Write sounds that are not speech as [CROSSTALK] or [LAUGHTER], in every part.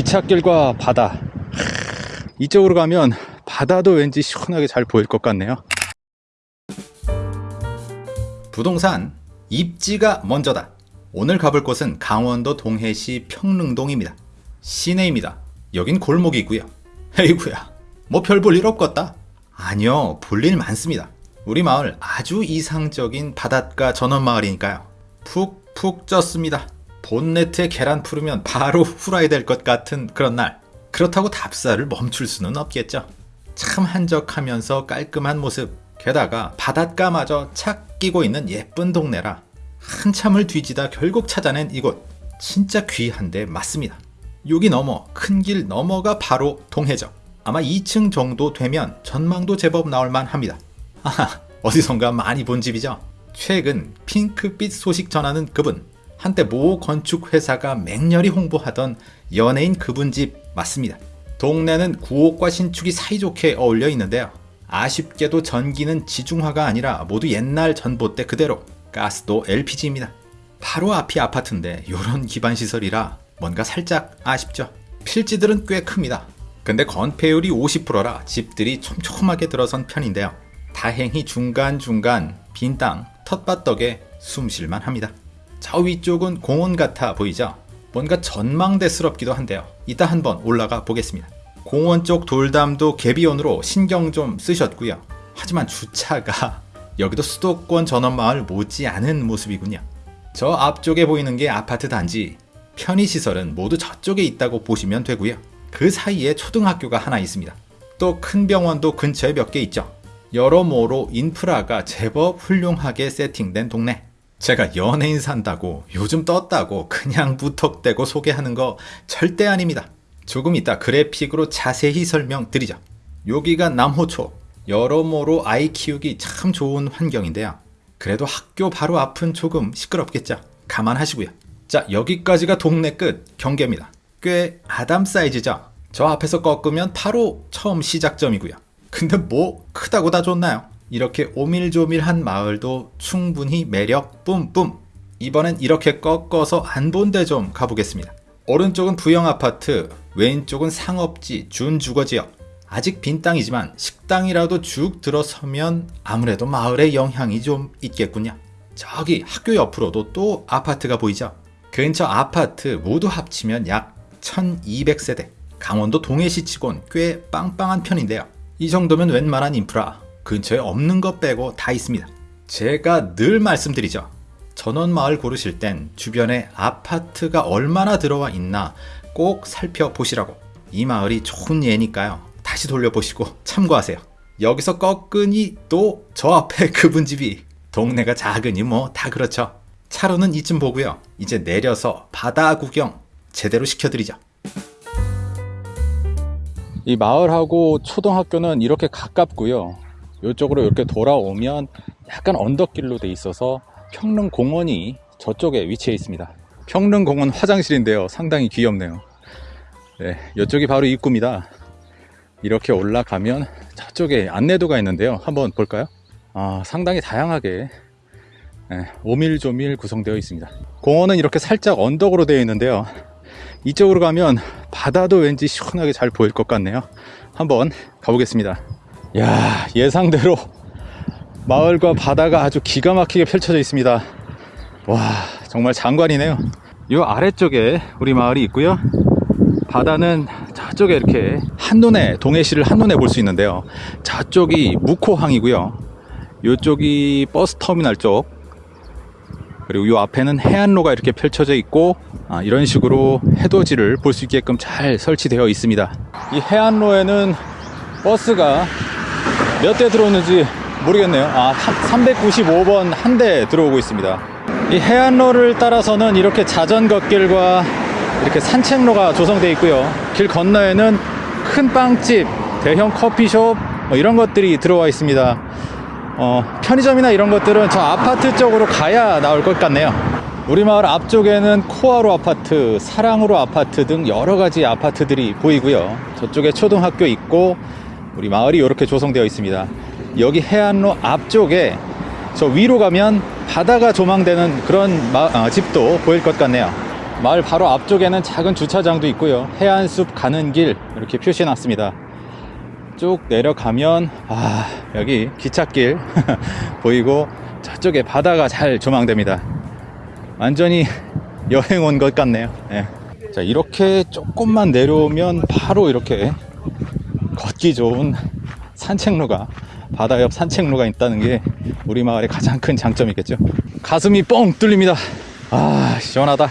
기찻길과 바다. 이쪽으로 가면 바다도 왠지 시원하게 잘 보일 것 같네요. 부동산 입지가 먼저다. 오늘 가볼 곳은 강원도 동해시 평릉동입니다. 시내입니다. 여긴 골목이 있고요. 에이구야 뭐 별 볼 일 없겠다. 아니요 볼 일 많습니다. 우리 마을 아주 이상적인 바닷가 전원 마을이니까요. 푹푹 쪘습니다 본네트에 계란 풀으면 바로 후라이 될 것 같은 그런 날. 그렇다고 답사를 멈출 수는 없겠죠. 참 한적하면서 깔끔한 모습. 게다가 바닷가마저 착 끼고 있는 예쁜 동네라 한참을 뒤지다 결국 찾아낸 이곳. 진짜 귀한데 맞습니다. 여기 넘어 큰 길 넘어가 바로 동해죠. 아마 2층 정도 되면 전망도 제법 나올만 합니다. 아하 어디선가 많이 본 집이죠. 최근 핑크빛 소식 전하는 그분 한때 모 건축회사가 맹렬히 홍보하던 연예인 그분 집 맞습니다. 동네는 구옥과 신축이 사이좋게 어울려 있는데요. 아쉽게도 전기는 지중화가 아니라 모두 옛날 전봇대 그대로 가스도 LPG입니다. 바로 앞이 아파트인데 이런 기반시설이라 뭔가 살짝 아쉽죠. 필지들은 꽤 큽니다. 근데 건폐율이 50%라 집들이 촘촘하게 들어선 편인데요. 다행히 중간중간 빈 땅, 텃밭 덕에 숨쉴만 합니다. 저 위쪽은 공원 같아 보이죠? 뭔가 전망대스럽기도 한데요. 이따 한번 올라가 보겠습니다. 공원 쪽 돌담도 개비온으로 신경 좀 쓰셨고요. 하지만 주차가 [LAUGHS] 여기도 수도권 전원마을 못지않은 모습이군요. 저 앞쪽에 보이는 게 아파트 단지, 편의시설은 모두 저쪽에 있다고 보시면 되고요. 그 사이에 초등학교가 하나 있습니다. 또 큰 병원도 근처에 몇 개 있죠. 여러모로 인프라가 제법 훌륭하게 세팅된 동네. 제가 연예인 산다고 요즘 떴다고 그냥 무턱대고 소개하는 거 절대 아닙니다. 조금 이따 그래픽으로 자세히 설명드리죠. 여기가 남호초. 여러모로 아이 키우기 참 좋은 환경인데요. 그래도 학교 바로 앞은 조금 시끄럽겠죠. 감안하시고요. 자 여기까지가 동네 끝 경계입니다. 꽤 아담 사이즈죠. 저 앞에서 꺾으면 바로 처음 시작점이고요. 근데 뭐 크다고 다 좋나요? 이렇게 오밀조밀한 마을도 충분히 매력 뿜뿜. 이번엔 이렇게 꺾어서 안 본 데 좀 가보겠습니다. 오른쪽은 부영아파트 왼쪽은 상업지 준주거지역. 아직 빈 땅이지만 식당이라도 쭉 들어서면 아무래도 마을의 영향이 좀 있겠군요. 저기 학교 옆으로도 또 아파트가 보이죠? 근처 아파트 모두 합치면 약 1200세대. 강원도 동해시 치곤 꽤 빵빵한 편인데요. 이 정도면 웬만한 인프라 근처에 없는 것 빼고 다 있습니다. 제가 늘 말씀드리죠. 전원마을 고르실 땐 주변에 아파트가 얼마나 들어와 있나 꼭 살펴보시라고. 이 마을이 좋은 예니까요. 다시 돌려보시고 참고하세요. 여기서 꺾으니 또 저 앞에 [LAUGHS] 그분 집이 동네가 작으니 뭐 다 그렇죠. 차로는 이쯤 보고요. 이제 내려서 바다 구경 제대로 시켜드리죠. 이 마을하고 초등학교는 이렇게 가깝고요. 이쪽으로 이렇게 돌아오면 약간 언덕길로 돼 있어서 평릉공원이 저쪽에 위치해 있습니다. 평릉공원 화장실인데요. 상당히 귀엽네요. 네, 이쪽이 바로 입구입니다. 이렇게 올라가면 저쪽에 안내도가 있는데요. 한번 볼까요? 아, 상당히 다양하게 네, 오밀조밀 구성되어 있습니다. 공원은 이렇게 살짝 언덕으로 되어 있는데요. 이쪽으로 가면 바다도 왠지 시원하게 잘 보일 것 같네요. 한번 가보겠습니다 야 예상대로 마을과 바다가 아주 기가 막히게 펼쳐져 있습니다. 와 정말 장관이네요. 이 아래쪽에 우리 마을이 있고요. 바다는 저쪽에 이렇게 한눈에 동해시를 한눈에 볼 수 있는데요. 저쪽이 묵호항이고요. 이쪽이 버스터미널 쪽. 그리고 이 앞에는 해안로가 이렇게 펼쳐져 있고 아, 이런 식으로 해돋이를 볼 수 있게끔 잘 설치되어 있습니다. 이 해안로에는 버스가 몇 대 들어오는지 모르겠네요. 아 395번 한 대 들어오고 있습니다. 이 해안로를 따라서는 이렇게 자전거길과 이렇게 산책로가 조성되어 있고요. 길 건너에는 큰 빵집 대형 커피숍 뭐 이런 것들이 들어와 있습니다. 어, 편의점이나 이런 것들은 저 아파트 쪽으로 가야 나올 것 같네요. 우리 마을 앞쪽에는 코아로 아파트, 사랑으로 아파트 등 여러 가지 아파트들이 보이고요. 저쪽에 초등학교 있고 우리 마을이 이렇게 조성되어 있습니다 여기 해안로 앞쪽에 저 위로 가면 바다가 조망되는 그런 마, 어, 집도 보일 것 같네요 마을 바로 앞쪽에는 작은 주차장도 있고요. 해안숲 가는 길 이렇게 표시해 놨습니다. 쭉 내려가면 아 여기 기찻길 [LAUGHS] 보이고 저쪽에 바다가 잘 조망됩니다. 완전히 여행 온 것 같네요. 예. 자 이렇게 조금만 내려오면 바로 이렇게 걷기 좋은 산책로가 바다 옆 산책로가 있다는 게 우리 마을의 가장 큰 장점이겠죠. 가슴이 뻥 뚫립니다. 아 시원하다.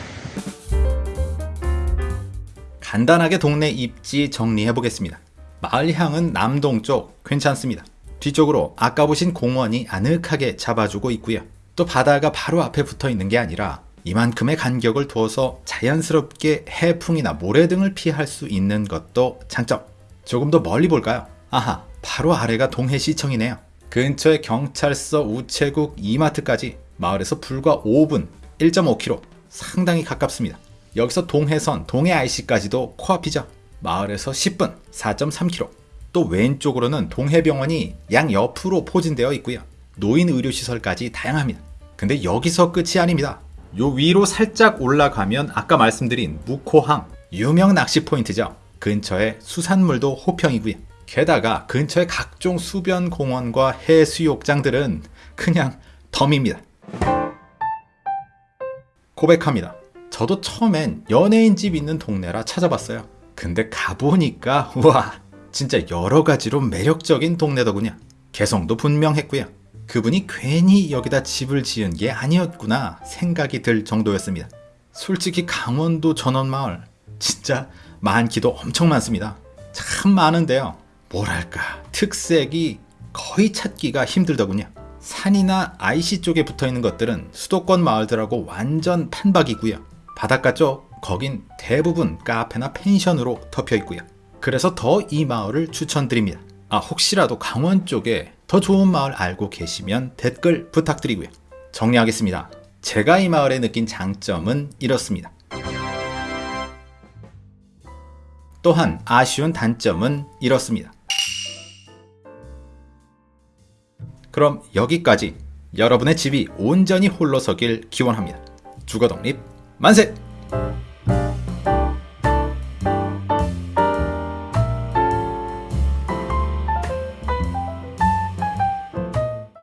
간단하게 동네 입지 정리해 보겠습니다. 마을향은 남동쪽 괜찮습니다. 뒤쪽으로 아까 보신 공원이 아늑하게 잡아주고 있고요. 또 바다가 바로 앞에 붙어 있는 게 아니라 이만큼의 간격을 두어서 자연스럽게 해풍이나 모래 등을 피할 수 있는 것도 장점. 조금 더 멀리 볼까요? 아하, 바로 아래가 동해시청이네요. 근처에 경찰서, 우체국, 이마트까지 마을에서 불과 5분, 1.5km 상당히 가깝습니다. 여기서 동해선, 동해 IC까지도 코앞이죠. 마을에서 10분, 4.3km. 또 왼쪽으로는 동해병원이 양 옆으로 포진되어 있고요. 노인 의료시설까지 다양합니다. 근데 여기서 끝이 아닙니다. 요 위로 살짝 올라가면 아까 말씀드린 무코항, 유명 낚시 포인트죠. 근처에 수산물도 호평이고요. 게다가 근처의 각종 수변 공원과 해수욕장들은 그냥 덤입니다. 고백합니다. 저도 처음엔 연예인 집 있는 동네라 찾아봤어요. 근데 가보니까 와 진짜 여러 가지로 매력적인 동네더군요. 개성도 분명했고요. 그분이 괜히 여기다 집을 지은 게 아니었구나 생각이 들 정도였습니다. 솔직히 강원도 전원마을 진짜 많기도 엄청 많습니다. 참 많은데요. 뭐랄까 특색이 거의 찾기가 힘들더군요. 산이나 IC 쪽에 붙어 있는 것들은 수도권 마을들하고 완전 판박이고요. 바닷가 쪽 거긴 대부분 카페나 펜션으로 덮여 있고요. 그래서 더 이 마을을 추천드립니다. 아 혹시라도 강원 쪽에 더 좋은 마을 알고 계시면 댓글 부탁드리고요. 정리하겠습니다. 제가 이 마을에 느낀 장점은 이렇습니다. 또한 아쉬운 단점은 이렇습니다. 그럼 여기까지 여러분의 집이 온전히 홀로 서길 기원합니다. 주거 독립 만세!